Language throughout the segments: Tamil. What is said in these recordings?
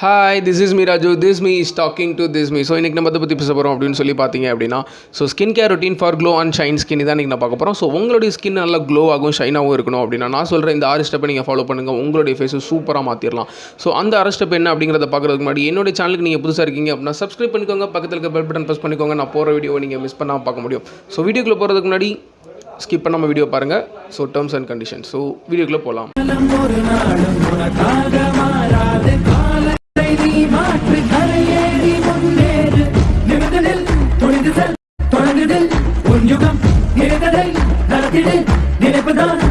Hi this is me Raju this me is talking to this me so இன்றைக்கி நம்ம அதை பற்றி பேச போகிறோம் அப்படின்னு சொல்லி பார்த்தீங்க அப்படின்னா so skin care routine for glow and shine skin தான் இன்றைக்கி நான் பார்க்க போகிறோம் ஸோ உங்களுடைய ஸ்கின் நல்லா க்ளோ ஆகும் ஷைனாகவும் இருக்கணும் அப்படின்னா நான் சொல்கிற இந்த ஆறு ஸ்டெப்பை நீங்கள் ஃபாலோ பண்ணுங்கள் உங்களுடைய ஃபேஸை சூப்பராக மாற்றிடலாம் ஸோ அந்த ஆறு ஸ்டெப் என்ன அப்படிங்கிறத பார்க்குறதுக்கு முன்னாடி என்னுடைய சேனலுக்கு நீங்கள் புதுசாக இருக்கீங்க அப்படின்னா சப்ஸ்கிரைப் பண்ணிக்கோங்க. பக்கத்தில் இருக்க பெல் பட்டன் ப்ரெஸ் பண்ணிக்கோங்க. நான் போகிற வீடியோவை நீங்கள் மிஸ் பண்ணாமல் பார்க்க முடியும். ஸோ வீடியோக்குள்ளே போகிறதுக்கு முன்னாடி ஸ்கிப் பண்ணாமல் வீடியோ பாருங்கள் so terms and condition so வீடியோக்குள்ளே போகலாம் தொடங்குதில் உன் யுகம் நினைத்ததை நடத்திடு நினைப்புதான்.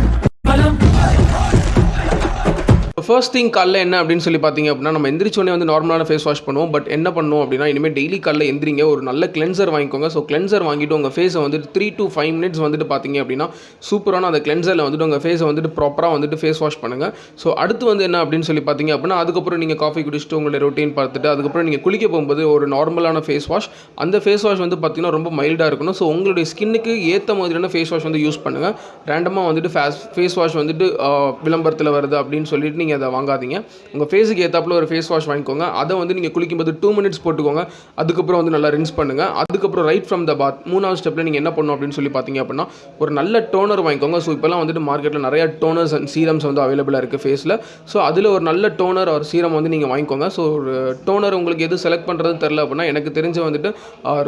ஃபர்ஸ்ட் திங் காலைல என்ன அப்படின்னு சொல்லி பார்த்தீங்க அப்படின்னா நம்ம எந்திரிச்சோடனே வந்து நார்மலான ஃபேஸ் வாஷ் பண்ணுவோம். பட் என்ன பண்ணுவோம் அப்படின்னா இனிமேல் டெய்லி காலைல எந்திரிங்க. ஒரு நல்ல கிளென்சர் வாங்கிக்கோங்க. ஸோ கிளென்சர் வாங்கிட்டு உங்கள் ஃபேஸை வந்துட்டு த்ரீ டு ஃபைவ் மினிட்ஸ் வந்துட்டு பார்த்தீங்க அப்படின்னா சூப்பரான அந்த கிளென்சரில் வந்துட்டு உங்கள் ஃபேஸை வந்துட்டு ப்ராப்பராக வந்துட்டு ஃபேஸ் வாஷ் பண்ணுங்கள் ஸோ அடுத்து வந்து என்ன அப்படின்னு சொல்லி பார்த்தீங்க அப்படின்னா அதுக்கப்புறம் நீங்கள் காஃபி குடிச்சிட்டு உங்களுடைய ரொட்டீன் பார்த்துட்டு அதுக்கப்புறம் நீங்கள் குளிக்க போகும்போது ஒரு நார்மலான ஃபேஸ் வாஷ் அந்த ஃபேஸ் வாஷ் வந்து பார்த்தீங்கன்னா ரொம்ப மைல்டாக இருக்கணும். ஸோ உங்களுடைய ஸ்கின்னுக்கு ஏற்ற மாதிரியான ஃபேஸ் வாஷ் வந்து யூஸ் பண்ணுங்கள் ரேண்டமாக வந்துட்டு ஃபேஸ் ஃபேஸ் வாஷ் வந்துட்டு விளம்பரத்தில் வருது அப்படின்னு சொல்லிட்டு நீங்கள் அதை வாங்காதீங்க. உங்கள் ஃபேஸுக்கு ஏற்றாப்புல ஒரு ஃபேஸ் வாஷ் வாங்கிக்கோங்க. அதை வந்து நீங்கள் குளிக்கும்போது டூ மினிட்ஸ் போட்டுக்கோங்க. அதுக்கப்புறம் வந்து நல்லா ரின்ஸ் பண்ணுங்கள் அதுக்கப்புறம் ரைட் ஃப்ரம் த பாத் மூணாவது ஸ்டெப்பில் நீங்கள் என்ன பண்ணணும் அப்படின்னு சொல்லி பார்த்தீங்க அப்படின்னா ஒரு நல்ல டோனர் வாங்கிக்கோங்க. ஸோ இப்போலாம் வந்துட்டு மார்க்கெட்டில் நிறைய டோனர்ஸ் அண்ட் சீரம்ஸ் வந்து அவைலபிளாக இருக்குது ஃபேஸில் ஸோ அதில் ஒரு நல்ல டோனர் ஒரு சீரம் வந்து நீங்கள் வாங்கிக்கோங்க. ஸோ ஒரு டோனர் உங்களுக்கு எது செலக்ட் பண்ணுறது தெரில அப்படின்னா எனக்கு தெரிஞ்ச வந்துட்டு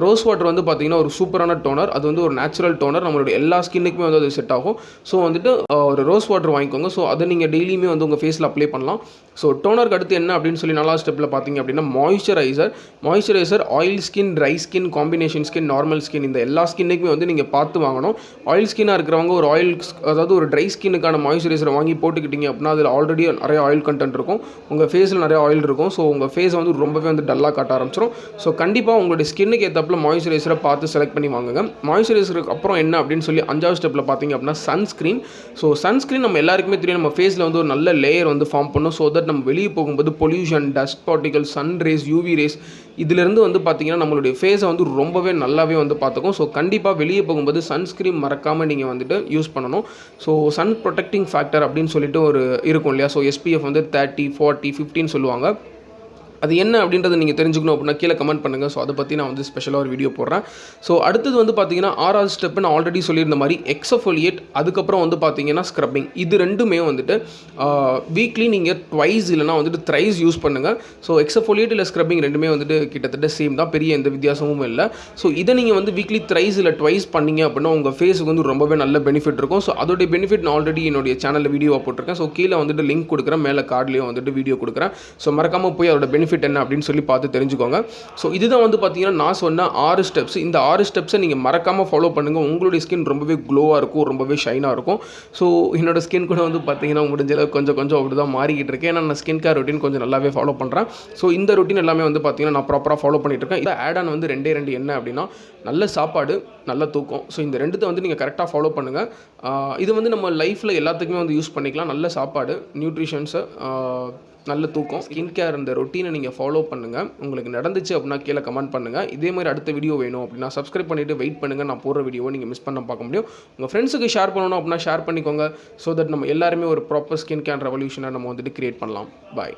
ரோஸ் வாட்டர் வந்து பார்த்தீங்கன்னா ஒரு சூப்பரான டோனர் அது வந்து ஒரு நேச்சுரல் டோனர் நம்மளுடைய எல்லா ஸ்கின்னுக்குமே வந்து அது செட் ஆகும். ஸோ வந்துட்டு ஒரு ரோஸ் வாட்டர் வாங்கிக்கோங்க. ஸோ அதை நீங்கள் டெய்லியுமே வந்து உங்கள் ஃபேஸில் அப்ளை பண்ணலாம். ஸோ டோனருக்கு அடுத்து என்ன அப்படின்னு சொல்லி நாலாவது ஸ்டெப்பில் பார்த்தீங்க அப்படின்னா moisturiser moisturiser oil skin dry skin combination skin normal skin இந்த எல்லா ஸ்கின்னுக்குமே வந்து நீங்கள் பார்த்து வாங்கணும். ஆயில் ஸ்கின்னாக இருக்கிறவங்க ஒரு ஆயில் அதாவது ஒரு ட்ரை ஸ்கின்னுக்கான மாய்ஸ்சரைசரை வாங்கி போட்டுக்கிட்டீங்க அப்படின்னா அதில் ஆல்ரெடி நிறைய ஆயில் கண்டென்ட் இருக்கும். உங்கள் ஃபேஸில் நிறைய ஆயில் இருக்கும். ஸோ உங்கள் ஃபேஸ் வந்து ரொம்பவே வந்து டல்லாக காட்ட ஆரம்பிச்சிடும் ஸோ கண்டிப்பாக உங்களுடைய ஸ்கின்னுக்கு ஏற்றப்பில் மாய்ஸ்சரைசரை பார்த்து செலக்ட் பண்ணி வாங்குங்க. மாய்ஸ்சரைசருக்கு அப்புறம் என்ன அப்படின்னு சொல்லி அஞ்சாவது ஸ்டெப்பில் பார்த்தீங்க அப்படின்னா சன்ஸ்க்ரீன் ஸோ சன்ஸ்க்ரீன் நம்ம எல்லாருக்குமே தெரியும். நம்ம ஃபேஸில் வந்து ஒரு நல்ல லேயர் வந்து ஃபார்ம் பண்ணும். ஸோ தட் நம்ம வெளியே போகும்போது pollution dust particle sun rays UV rays இதிலிருந்து வந்து பார்த்தீங்கன்னா நம்மளுடைய ஃபேஸை வந்து ரொம்பவே நல்லாவே வந்து பார்த்துக்கும் ஸோ கண்டிப்பாக வெளியே போகும்போது சன்ஸ்க்ரீன் மறக்காமல் நீங்கள் வந்துட்டு யூஸ் பண்ணணும். ஸோ சன் ப்ரொடெக்டிங் ஃபேக்டர் அப்படின்னு சொல்லிட்டு ஒரு இருக்கும் இல்லையா? ஸோ எஸ்பிஎஃப் வந்து தேர்ட்டி ஃபார்ட்டி ஃபிஃப்டின்னு சொல்லுவாங்க. அது என்ன அப்படின்றத நீங்கள் தெரிஞ்சுக்கணும் அப்படின்னா கீழே கமெண்ட் பண்ணுங்கள் ஸோ அதை பற்றி நான் வந்து ஸ்பெஷலாக ஒரு வீடியோ போடுறேன். ஸோ அடுத்தது வந்து பார்த்தீங்கன்னா ஆறாவது ஸ்டெப் நான் ஆல்ரெடி சொல்லியிருந்த மாதிரி எக்ஸஃபோலியேட் அதுக்கப்புறம் வந்து பார்த்தீங்கன்னா ஸ்க்ரப்பிங் இது ரெண்டுமே வந்துட்டு வீக்லி நீங்கள் ட்வைஸ் இல்லைனா வந்துட்டு த்ரைஸ் யூஸ் பண்ணுங்கள் ஸோ எக்ஸஃபோலியேட் இல்லை ஸ்க்ரப்பிங் ரெண்டுமே வந்துட்டு கிட்டத்தட்ட சேம் தான். பெரிய எந்த வித்தியாசமும் இல்லை. ஸோ இதை நீங்கள் வந்து வீக்லி த்ரைஸ் இல்லை ட்வைஸ் பண்ணீங்க அப்படின்னா உங்கள் ஃபேஸுக்கு வந்து ரொம்பவே நல்ல பெனிஃபிட் இருக்கும். ஸோ அதோடைய பெனிஃபிட் நான் ஆல்ரெடி என்னுடைய சேனலில் வீடியோவாக போட்டிருக்கேன். ஸோ கீழே வந்துட்டு லிங்க் கொடுக்குறேன். மேலே கார்ட்லேயும் வந்துட்டு வீடியோ கொடுக்குறேன். ஸோ மறக்காமல் போய் அதோட பெனிஃபிட் என்ன அப்படின்னு சொல்லி பார்த்து தெரிஞ்சுக்கோங்க. ஸோ இதுதான் வந்து பார்த்தீங்கன்னா நான் சொன்ன ஆறு ஸ்டெப்ஸ் இந்த ஆறு ஸ்டெப்ஸை நீங்கள் மறக்காமல் ஃபாலோ பண்ணுங்கள் உங்களுடைய ஸ்கின் ரொம்பவே க்ளோவாக இருக்கும் ரொம்பவே ஷைனாக இருக்கும். ஸோ என்னோடய ஸ்கின் கூட வந்து பார்த்தீங்கன்னா முடிஞ்ச அளவுக்கு கொஞ்சம் கொஞ்சம் அப்படி தான் மாறிக்கிட்டு இருக்கேன் ஏன்னா நான் ஸ்கின் கேர் ரொட்டீன் கொஞ்சம் நல்லாவே ஃபாலோ பண்ணுறேன் ஸோ இந்த ரொட்டீன் எல்லாமே வந்து பார்த்தீங்கன்னா நான் ப்ராப்பராக ஃபாலோ பண்ணிட்டு இருக்கேன். இதை ஆட் ஆன் வந்து ரெண்டே ரெண்டு என்ன அப்படின்னா நல்ல சாப்பாடு நல்ல தூக்கம். ஸோ இந்த ரெண்டுத்தை வந்து நீங்கள் கரெக்டாக ஃபாலோ பண்ணுங்கள் இது வந்து நம்ம லைஃப்பில் எல்லாத்துக்குமே வந்து யூஸ் பண்ணிக்கலாம். நல்ல சாப்பாடு நியூட்ரிஷன்ஸு நல்ல தூக்கம். ஸ்கின் கேர் இந்த ரொட்டீனை நீங்கள் ஃபாலோ பண்ணுங்கள் உங்களுக்கு நடந்துச்சு அப்படின்னா கீழே கமெண்ட் பண்ணுங்கள் இதே மாதிரி அடுத்த வீடியோ வேணும் அப்படின்னா சப்ஸ்கிரைப் பண்ணிவிட்டு வெயிட் பண்ணுங்கள் நான் போடுற வீடியோவை நீங்கள் மிஸ் பண்ண பார்க்க முடியும். உங்கள் ஃப்ரெண்ட்ஸுக்கு ஷேர் பண்ணணும் அப்படின்னா ஷேர் பண்ணிக்கோங்க. ஸோ தட் நம்ம எல்லாருமே ஒரு ப்ராப்பர் ஸ்கின் கேர் ரெவல்யூஷனை நம்ம வந்துட்டு கிரியேட் பண்ணலாம். பாய்